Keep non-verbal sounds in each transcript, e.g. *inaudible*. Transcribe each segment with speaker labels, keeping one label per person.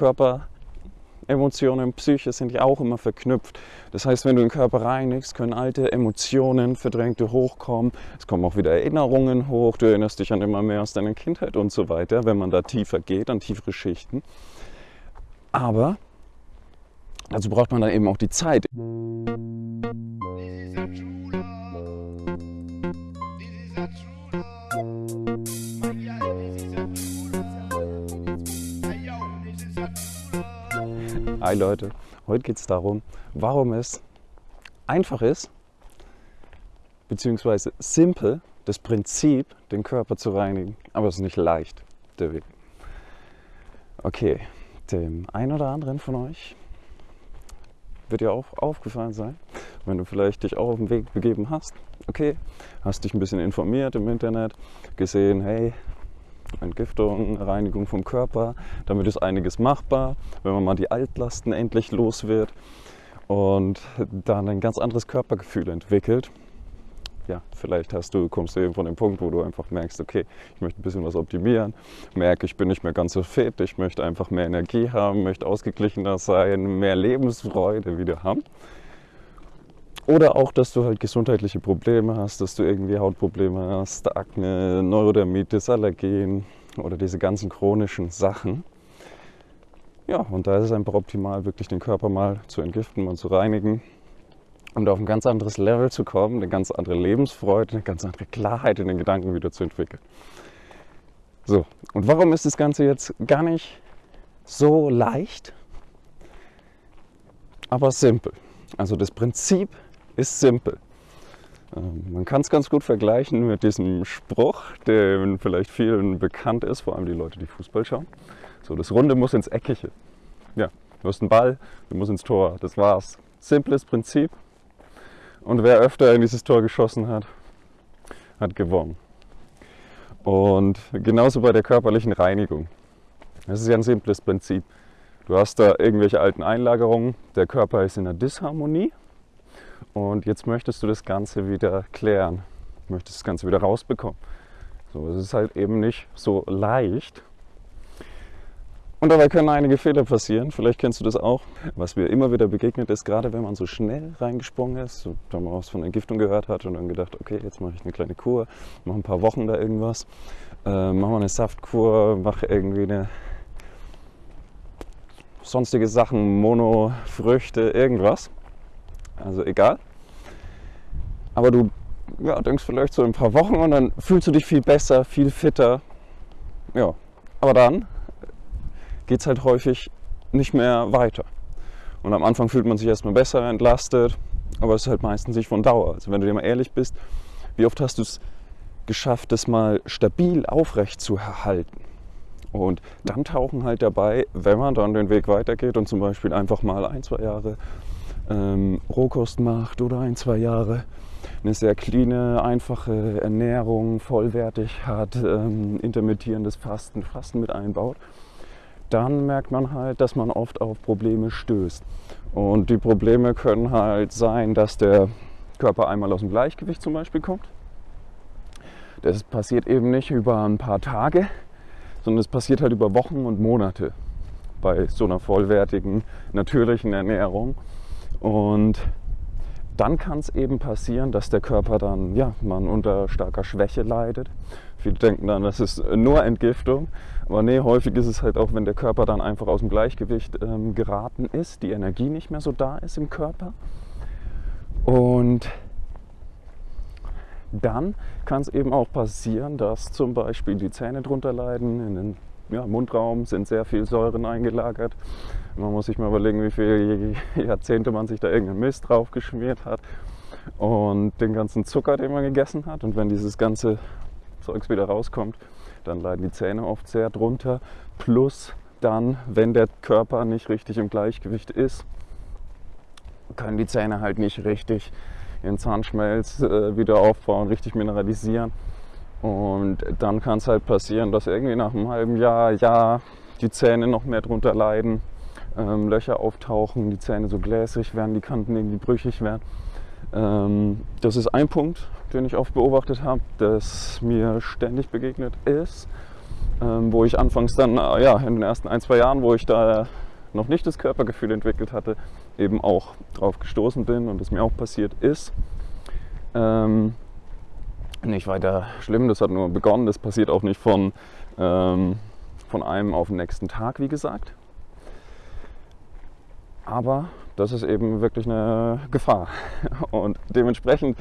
Speaker 1: Körper, Emotionen, Psyche sind ja auch immer verknüpft. Das heißt, wenn du den Körper reinigst, können alte Emotionen, verdrängte hochkommen. Es kommen auch wieder Erinnerungen hoch. Du erinnerst dich an immer mehr aus deiner Kindheit und so weiter, wenn man da tiefer geht, an tiefere Schichten. Aber dazu braucht man dann eben auch die Zeit. Hi Leute, heute geht es darum, warum es einfach ist, beziehungsweise simpel, das Prinzip, den Körper zu reinigen, aber es ist nicht leicht, der Weg. Okay, dem einen oder anderen von euch wird ja auch aufgefallen sein, wenn du vielleicht dich auch auf den Weg begeben hast. Okay, hast dich ein bisschen informiert im Internet, gesehen, hey, Entgiftung, Reinigung vom Körper. Damit ist einiges machbar, wenn man mal die Altlasten endlich los wird und dann ein ganz anderes Körpergefühl entwickelt. Ja, vielleicht hast du, kommst du eben von dem Punkt, wo du einfach merkst, okay, ich möchte ein bisschen was optimieren, merke, ich bin nicht mehr ganz so fit, ich möchte einfach mehr Energie haben, möchte ausgeglichener sein, mehr Lebensfreude wieder haben. Oder auch, dass du halt gesundheitliche Probleme hast, dass du irgendwie Hautprobleme hast, Akne, Neurodermitis, Allergien oder diese ganzen chronischen Sachen. Ja, und da ist es einfach optimal, wirklich den Körper mal zu entgiften und zu reinigen, da auf ein ganz anderes Level zu kommen, eine ganz andere Lebensfreude, eine ganz andere Klarheit in den Gedanken wieder zu entwickeln. So, und warum ist das Ganze jetzt gar nicht so leicht, aber simpel? Also das Prinzip ist simpel. Ähm, man kann es ganz gut vergleichen mit diesem Spruch, der vielleicht vielen bekannt ist, vor allem die Leute, die Fußball schauen. So, das Runde muss ins Eckige. Ja, du hast einen Ball, du musst ins Tor. Das war's. Simples Prinzip. Und wer öfter in dieses Tor geschossen hat, hat gewonnen. Und genauso bei der körperlichen Reinigung. Das ist ja ein simples Prinzip. Du hast da irgendwelche alten Einlagerungen, der Körper ist in der Disharmonie und jetzt möchtest du das Ganze wieder klären, möchtest das Ganze wieder rausbekommen. So, es ist halt eben nicht so leicht. Und dabei können einige Fehler passieren. Vielleicht kennst du das auch. Was mir immer wieder begegnet ist, gerade wenn man so schnell reingesprungen ist, so, da man was von Entgiftung gehört hat und dann gedacht, okay, jetzt mache ich eine kleine Kur, mache ein paar Wochen da irgendwas, äh, mache mal eine Saftkur, mache irgendwie eine sonstige Sachen, Mono, Früchte, irgendwas also egal. Aber du ja, denkst vielleicht so ein paar Wochen und dann fühlst du dich viel besser, viel fitter. Ja, aber dann geht es halt häufig nicht mehr weiter. Und am Anfang fühlt man sich erstmal besser, entlastet, aber es ist halt meistens nicht von Dauer. Also wenn du dir mal ehrlich bist, wie oft hast du es geschafft, das mal stabil aufrecht zu erhalten? Und dann tauchen halt dabei, wenn man dann den Weg weitergeht und zum Beispiel einfach mal ein, zwei Jahre ähm, Rohkost macht oder ein, zwei Jahre eine sehr clean, einfache Ernährung, vollwertig hat, ähm, intermittierendes Fasten, Fasten mit einbaut, dann merkt man halt, dass man oft auf Probleme stößt. Und die Probleme können halt sein, dass der Körper einmal aus dem Gleichgewicht zum Beispiel kommt. Das passiert eben nicht über ein paar Tage, sondern es passiert halt über Wochen und Monate bei so einer vollwertigen, natürlichen Ernährung. Und dann kann es eben passieren, dass der Körper dann, ja, man unter starker Schwäche leidet. Viele denken dann, das ist nur Entgiftung. Aber nee, häufig ist es halt auch, wenn der Körper dann einfach aus dem Gleichgewicht ähm, geraten ist, die Energie nicht mehr so da ist im Körper. Und dann kann es eben auch passieren, dass zum Beispiel die Zähne drunter leiden, in den ja, Mundraum sind sehr viel Säuren eingelagert. Man muss sich mal überlegen, wie viele Jahrzehnte man sich da irgendeinen Mist drauf geschmiert hat und den ganzen Zucker, den man gegessen hat. Und wenn dieses ganze Zeugs wieder rauskommt, dann leiden die Zähne oft sehr drunter. Plus dann, wenn der Körper nicht richtig im Gleichgewicht ist, können die Zähne halt nicht richtig ihren Zahnschmelz äh, wieder aufbauen, richtig mineralisieren. Und dann kann es halt passieren, dass irgendwie nach einem halben Jahr, Jahr die Zähne noch mehr drunter leiden, ähm, Löcher auftauchen, die Zähne so gläsrig werden, die Kanten irgendwie brüchig werden. Ähm, das ist ein Punkt, den ich oft beobachtet habe, das mir ständig begegnet ist. ähm, wo ich anfangs dann, äh, ja, in den ersten ein, zwei Jahren, wo ich da noch nicht das Körpergefühl entwickelt hatte, eben auch drauf gestoßen bin und es mir auch passiert ist. Ähm, nicht weiter schlimm, das hat nur begonnen, das passiert auch nicht von, ähm, von einem auf den nächsten Tag, wie gesagt. Aber das ist eben wirklich eine Gefahr. *laughs* Und dementsprechend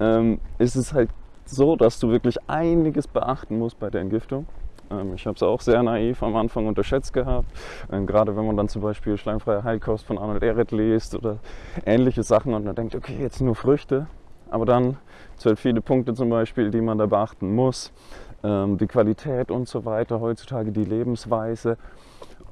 Speaker 1: ähm, ist es halt so, dass du wirklich einiges beachten musst bei der Entgiftung. Ähm, ich habe es auch sehr naiv am Anfang unterschätzt gehabt. Ähm, gerade wenn man dann zum Beispiel Schleimfreie Heilkost von Arnold Ehret liest oder ähnliche Sachen und dann denkt, okay, jetzt nur Früchte. Aber dann zwölf viele Punkte zum Beispiel, die man da beachten muss. Ähm, die Qualität und so weiter, heutzutage die Lebensweise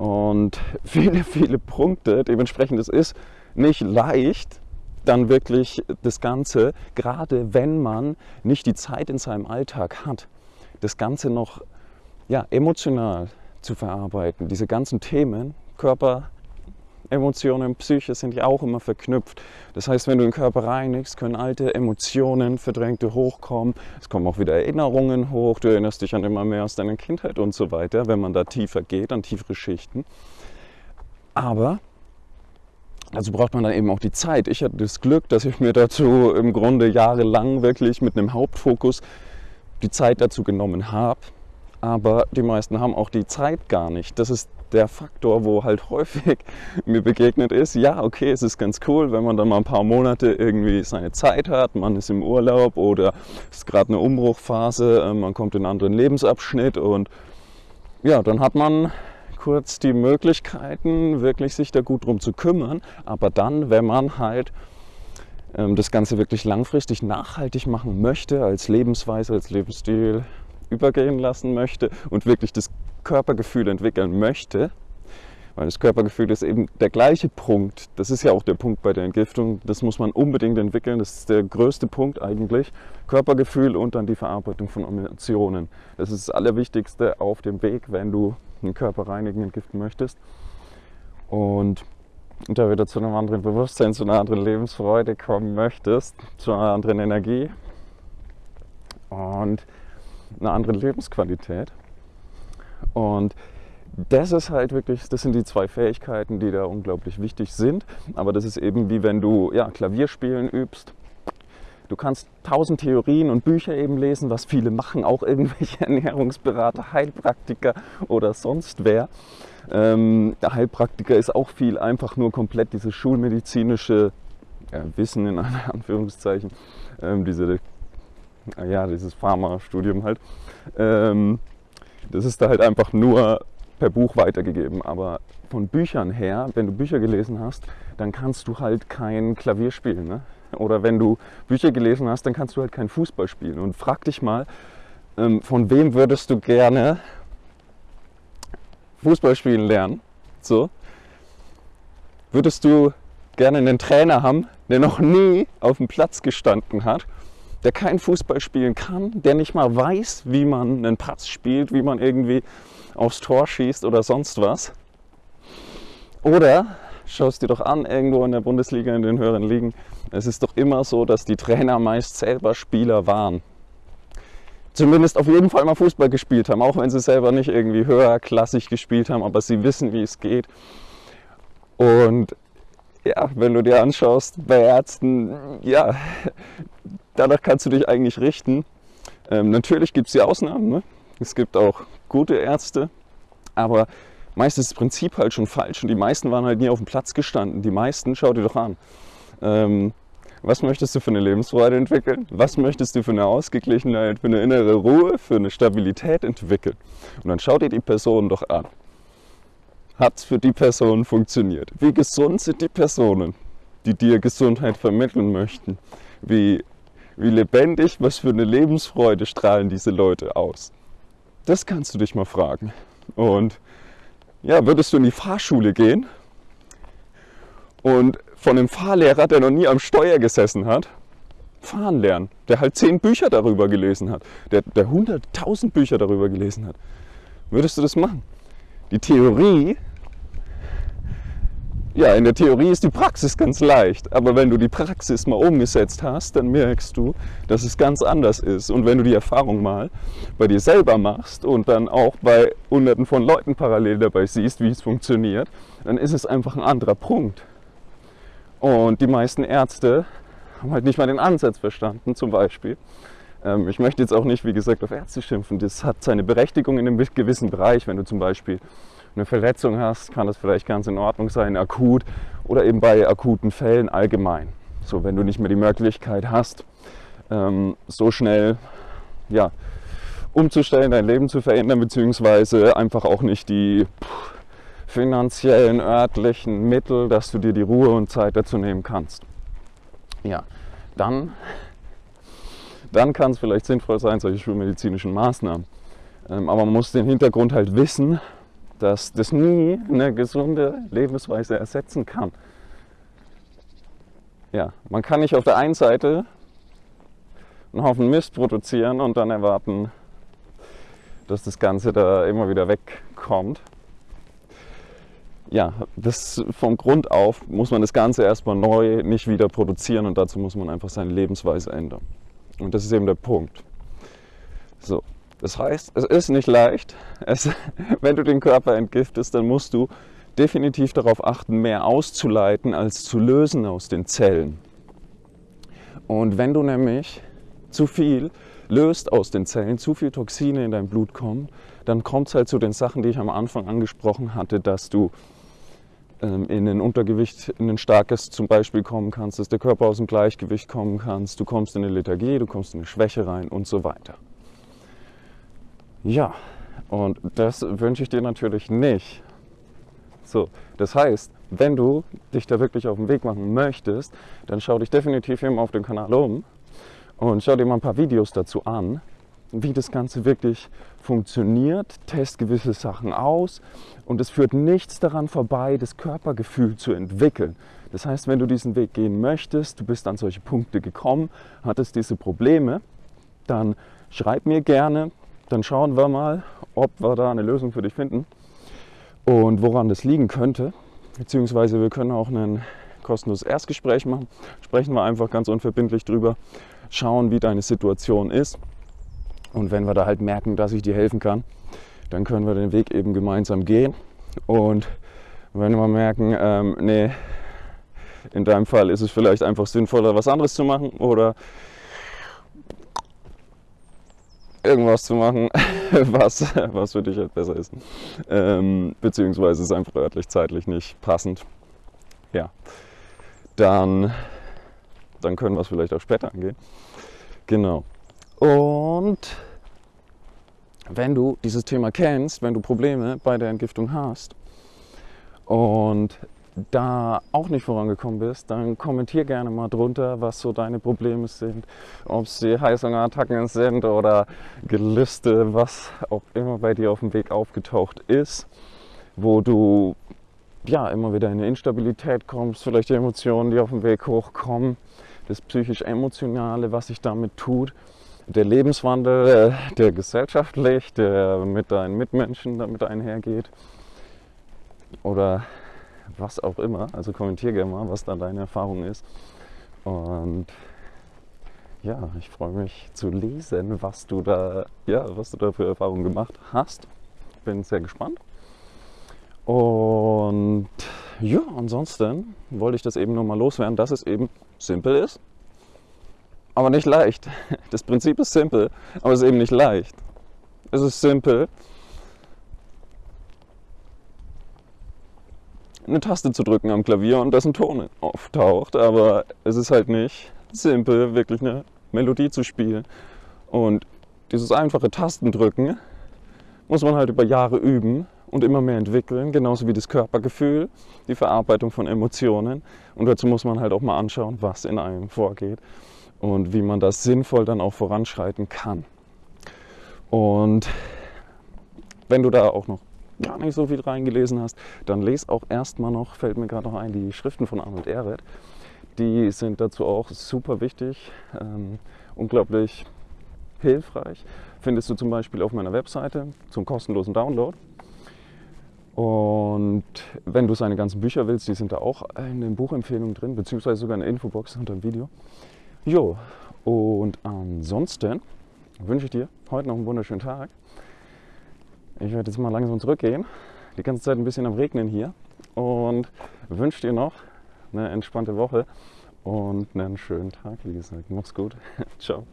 Speaker 1: und *laughs* viele, viele Punkte. Dementsprechend es ist nicht leicht, dann wirklich das Ganze, gerade wenn man nicht die Zeit in seinem Alltag hat, das Ganze noch ja, emotional zu verarbeiten. Diese ganzen Themen, Körper, Emotionen, Psyche sind ja auch immer verknüpft. Das heißt, wenn du den Körper reinigst, können alte Emotionen, verdrängte hochkommen. Es kommen auch wieder Erinnerungen hoch. Du erinnerst dich an immer mehr aus deiner Kindheit und so weiter, wenn man da tiefer geht, an tiefere Schichten. Aber dazu braucht man dann eben auch die Zeit. Ich hatte das Glück, dass ich mir dazu im Grunde jahrelang wirklich mit einem Hauptfokus die Zeit dazu genommen habe aber die meisten haben auch die Zeit gar nicht. Das ist der Faktor, wo halt häufig *laughs* mir begegnet ist, ja, okay, es ist ganz cool, wenn man dann mal ein paar Monate irgendwie seine Zeit hat, man ist im Urlaub oder es ist gerade eine Umbruchphase, äh, man kommt in einen anderen Lebensabschnitt und ja, dann hat man kurz die Möglichkeiten, wirklich sich da gut drum zu kümmern. Aber dann, wenn man halt ähm, das Ganze wirklich langfristig nachhaltig machen möchte, als Lebensweise, als Lebensstil, übergehen lassen möchte und wirklich das Körpergefühl entwickeln möchte, weil das Körpergefühl ist eben der gleiche Punkt. Das ist ja auch der Punkt bei der Entgiftung. Das muss man unbedingt entwickeln. Das ist der größte Punkt eigentlich. Körpergefühl und dann die Verarbeitung von Emotionen. Das ist das Allerwichtigste auf dem Weg, wenn du den Körper reinigen, entgiften möchtest. Und da wieder zu einem anderen Bewusstsein, zu einer anderen Lebensfreude kommen möchtest, zu einer anderen Energie. Und einer anderen Lebensqualität. Und das ist halt wirklich, das sind die zwei Fähigkeiten, die da unglaublich wichtig sind. Aber das ist eben wie wenn du ja, Klavierspielen übst. Du kannst tausend Theorien und Bücher eben lesen, was viele machen, auch irgendwelche *laughs* Ernährungsberater, Heilpraktiker oder sonst wer. Ähm, der Heilpraktiker ist auch viel einfach nur komplett dieses schulmedizinische ja, Wissen in *laughs* Anführungszeichen, ähm, diese ja, dieses Pharma-Studium halt. Ähm, das ist da halt einfach nur per Buch weitergegeben. Aber von Büchern her, wenn du Bücher gelesen hast, dann kannst du halt kein Klavier spielen. Ne? Oder wenn du Bücher gelesen hast, dann kannst du halt kein Fußball spielen. Und frag dich mal, ähm, von wem würdest du gerne Fußball spielen lernen? So. Würdest du gerne einen Trainer haben, der noch nie auf dem Platz gestanden hat der kein Fußball spielen kann, der nicht mal weiß, wie man einen Pass spielt, wie man irgendwie aufs Tor schießt oder sonst was. Oder schaust dir doch an, irgendwo in der Bundesliga, in den höheren Ligen, es ist doch immer so, dass die Trainer meist selber Spieler waren. Zumindest auf jeden Fall mal Fußball gespielt haben, auch wenn sie selber nicht irgendwie höherklassig gespielt haben, aber sie wissen, wie es geht. Und ja, wenn du dir anschaust, bei Ärzten, ja, danach kannst du dich eigentlich richten. Ähm, natürlich gibt es die Ausnahmen. Ne? Es gibt auch gute Ärzte, aber meist ist das Prinzip halt schon falsch und die meisten waren halt nie auf dem Platz gestanden. Die meisten, schau dir doch an. Ähm, was möchtest du für eine Lebensfreude entwickeln? Was möchtest du für eine Ausgeglichenheit, für eine innere Ruhe, für eine Stabilität entwickeln? Und dann schau dir die Person doch an. Hat es für die Person funktioniert? Wie gesund sind die Personen, die dir Gesundheit vermitteln möchten? Wie wie lebendig, was für eine Lebensfreude strahlen diese Leute aus? Das kannst du dich mal fragen. Und ja, würdest du in die Fahrschule gehen und von einem Fahrlehrer, der noch nie am Steuer gesessen hat, fahren lernen, der halt zehn Bücher darüber gelesen hat, der, der 100.000 Bücher darüber gelesen hat, würdest du das machen? Die Theorie ja, in der Theorie ist die Praxis ganz leicht, aber wenn du die Praxis mal umgesetzt hast, dann merkst du, dass es ganz anders ist. Und wenn du die Erfahrung mal bei dir selber machst und dann auch bei hunderten von Leuten parallel dabei siehst, wie es funktioniert, dann ist es einfach ein anderer Punkt. Und die meisten Ärzte haben halt nicht mal den Ansatz verstanden, zum Beispiel. Ähm, ich möchte jetzt auch nicht, wie gesagt, auf Ärzte schimpfen. Das hat seine Berechtigung in einem gewissen Bereich, wenn du zum Beispiel eine Verletzung hast, kann das vielleicht ganz in Ordnung sein, akut oder eben bei akuten Fällen allgemein. So, wenn du nicht mehr die Möglichkeit hast, ähm, so schnell ja, umzustellen, dein Leben zu verändern, beziehungsweise einfach auch nicht die finanziellen, örtlichen Mittel, dass du dir die Ruhe und Zeit dazu nehmen kannst. Ja, dann, dann kann es vielleicht sinnvoll sein, solche schulmedizinischen Maßnahmen. Ähm, aber man muss den Hintergrund halt wissen, dass das nie eine gesunde Lebensweise ersetzen kann. Ja, man kann nicht auf der einen Seite einen Haufen Mist produzieren und dann erwarten, dass das Ganze da immer wieder wegkommt. Ja, das vom Grund auf muss man das Ganze erstmal neu nicht wieder produzieren und dazu muss man einfach seine Lebensweise ändern. Und das ist eben der Punkt. So, das heißt, es ist nicht leicht. Es, *laughs* wenn du den Körper entgiftest, dann musst du definitiv darauf achten, mehr auszuleiten als zu lösen aus den Zellen. Und wenn du nämlich zu viel löst aus den Zellen, zu viel Toxine in dein Blut kommen, dann kommt es halt zu den Sachen, die ich am Anfang angesprochen hatte, dass du ähm, in ein Untergewicht, in ein starkes zum Beispiel kommen kannst, dass der Körper aus dem Gleichgewicht kommen kannst, du kommst in eine Lethargie, du kommst in eine Schwäche rein und so weiter. Ja, und das wünsche ich dir natürlich nicht. So, das heißt, wenn du dich da wirklich auf den Weg machen möchtest, dann schau dich definitiv immer auf dem Kanal um und schau dir mal ein paar Videos dazu an, wie das Ganze wirklich funktioniert, test gewisse Sachen aus und es führt nichts daran vorbei, das Körpergefühl zu entwickeln. Das heißt, wenn du diesen Weg gehen möchtest, du bist an solche Punkte gekommen, hattest diese Probleme, dann schreib mir gerne, dann schauen wir mal, ob wir da eine Lösung für dich finden und woran das liegen könnte. Beziehungsweise wir können auch ein kostenloses Erstgespräch machen. Sprechen wir einfach ganz unverbindlich drüber, schauen, wie deine Situation ist. Und wenn wir da halt merken, dass ich dir helfen kann, dann können wir den Weg eben gemeinsam gehen. Und wenn wir merken, ähm, nee, in deinem Fall ist es vielleicht einfach sinnvoller, was anderes zu machen oder irgendwas zu machen, *laughs* was, was für dich halt besser ist. Ähm, beziehungsweise ist einfach örtlich, zeitlich nicht passend. Ja, dann, dann können wir es vielleicht auch später angehen. Genau. Und wenn du dieses Thema kennst, wenn du Probleme bei der Entgiftung hast und da auch nicht vorangekommen bist, dann kommentier gerne mal drunter, was so deine Probleme sind. Ob es die Heißhungerattacken sind oder Gelüste, was auch immer bei dir auf dem Weg aufgetaucht ist, wo du ja immer wieder in eine Instabilität kommst, vielleicht die Emotionen, die auf dem Weg hochkommen, das psychisch-emotionale, was sich damit tut, der Lebenswandel, äh, der gesellschaftlich, der mit deinen Mitmenschen damit einhergeht oder was auch immer. Also kommentiere gerne mal, was da deine Erfahrung ist. Und ja, ich freue mich zu lesen, was du da, ja, was du da für Erfahrungen gemacht hast. Bin sehr gespannt. Und ja, ansonsten wollte ich das eben nur mal loswerden, dass es eben simpel ist, aber nicht leicht. *laughs* Das Prinzip ist simpel, aber es ist eben nicht leicht. Es ist simpel, eine Taste zu drücken am Klavier und dass ein Ton auftaucht. Aber es ist halt nicht simpel, wirklich eine Melodie zu spielen. Und dieses einfache Tastendrücken muss man halt über Jahre üben und immer mehr entwickeln, genauso wie das Körpergefühl, die Verarbeitung von Emotionen. Und dazu muss man halt auch mal anschauen, was in einem vorgeht und wie man das sinnvoll dann auch voranschreiten kann. Und wenn du da auch noch gar nicht so viel reingelesen hast, dann lese auch erstmal noch, fällt mir gerade noch ein, die Schriften von Arnold Ehret. Die sind dazu auch super wichtig, ähm, unglaublich hilfreich. Findest du zum Beispiel auf meiner Webseite zum kostenlosen Download. Und wenn du seine ganzen Bücher willst, die sind da auch in den Buchempfehlungen drin, beziehungsweise sogar in der Infobox unter dem Video. Jo, und ansonsten wünsche ich dir heute noch einen wunderschönen Tag. Ich werde jetzt mal langsam zurückgehen. Die ganze Zeit ein bisschen am Regnen hier. Und wünsche dir noch eine entspannte Woche und einen schönen Tag, wie gesagt. Mach's gut. *laughs* Ciao.